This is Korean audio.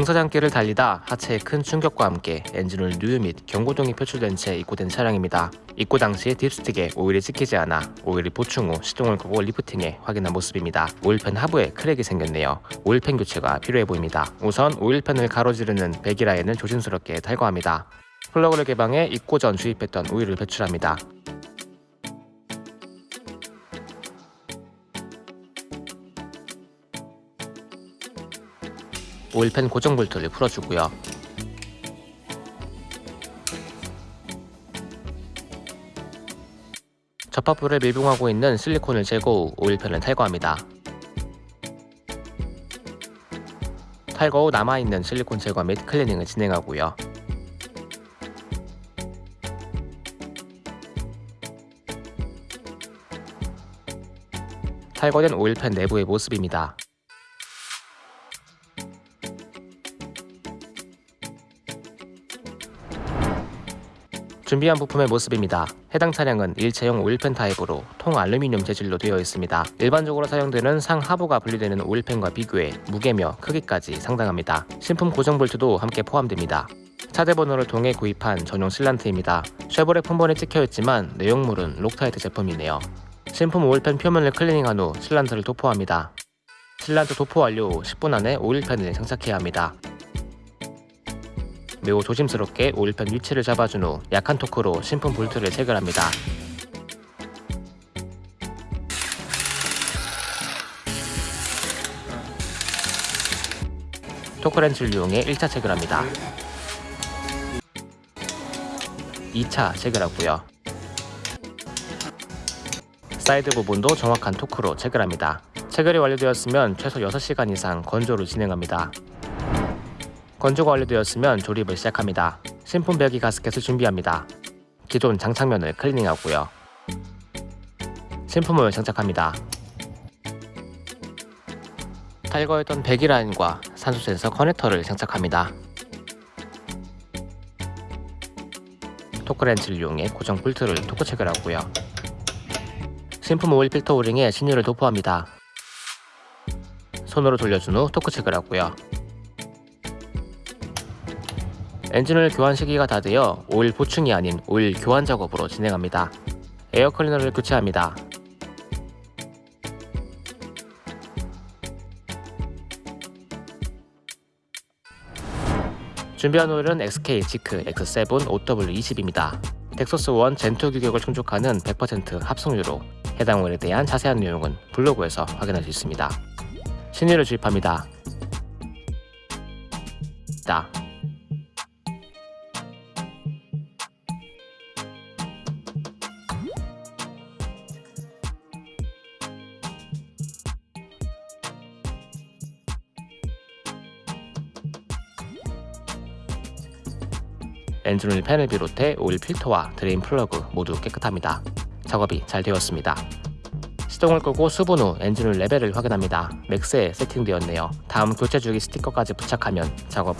공사장길을 달리다 하체의 큰 충격과 함께 엔진오일 누유 및 경고등이 표출된 채 입고된 차량입니다. 입고 당시 dipstick에 오일이 찍히지 않아 오일이 보충 후 시동을 끄고 리프팅해 확인한 모습입니다. 오일팬 하부에 크랙이 생겼네요. 오일팬 교체가 필요해 보입니다. 우선 오일팬을 가로지르는 배기 라인을 조심스럽게 탈거합니다. 플러그를 개방해 입고 전 주입했던 오일을 배출합니다. 오일팬 고정 볼트를 풀어주고요. 접합부를 밀봉하고 있는 실리콘을 제거 후 오일팬을 탈거합니다. 탈거 후 남아있는 실리콘 제거 및 클리닝을 진행하고요. 탈거된 오일팬 내부의 모습입니다. 준비한 부품의 모습입니다. 해당 차량은 일체형 오일팬 타입으로 통 알루미늄 재질로 되어 있습니다. 일반적으로 사용되는 상하부가 분리되는 오일팬과 비교해 무게며 크기까지 상당합니다. 신품 고정 볼트도 함께 포함됩니다. 차대 번호를 통해 구입한 전용 실란트입니다. 쉐보레 품번에 찍혀있지만 내용물은 록타이트 제품이네요. 신품 오일팬 표면을 클리닝한 후 실란트를 도포합니다. 실란트 도포 완료 후 10분 안에 오일팬을 장착해야 합니다. 매우 조심스럽게 오일팬 위치를 잡아준 후 약한 토크로 신품 볼트를 체결합니다. 토크렌치를 이용해 1차 체결합니다. 2차 체결하고요. 사이드 부분도 정확한 토크로 체결합니다. 체결이 완료되었으면 최소 6시간 이상 건조를 진행합니다. 건조가 완료되었으면 조립을 시작합니다. 신품 배기 가스켓을 준비합니다. 기존 장착면을 클리닝하고요. 신품을 장착합니다. 탈거했던 배기 라인과 산소 센서 커넥터를 장착합니다. 토크렌치를 이용해 고정 볼트를 토크 체결하고요. 신품 오일 필터 오링에 신유를 도포합니다. 손으로 돌려준 후 토크 체결하고요. 엔진오일 교환 시기가 다 되어 오일 보충이 아닌 오일 교환 작업으로 진행합니다. 에어 클리너를 교체합니다. 준비한 오일은 XK 지크 X7 OW20입니다. 텍소스 1 젠2 규격을 충족하는 100% 합성유로 해당 오일에 대한 자세한 내용은 블로그에서 확인할 수 있습니다. 신유를 주입합니다. 다. 엔진오일 팬을 비롯해 오일 필터와 drain plug 모두 깨끗합니다. 작업이 잘 되었습니다. 시동을 끄고 수분 후 엔진오일 레벨을 확인합니다. max에 세팅되었네요. 다음 교체 주기 스티커까지 부착하면 작업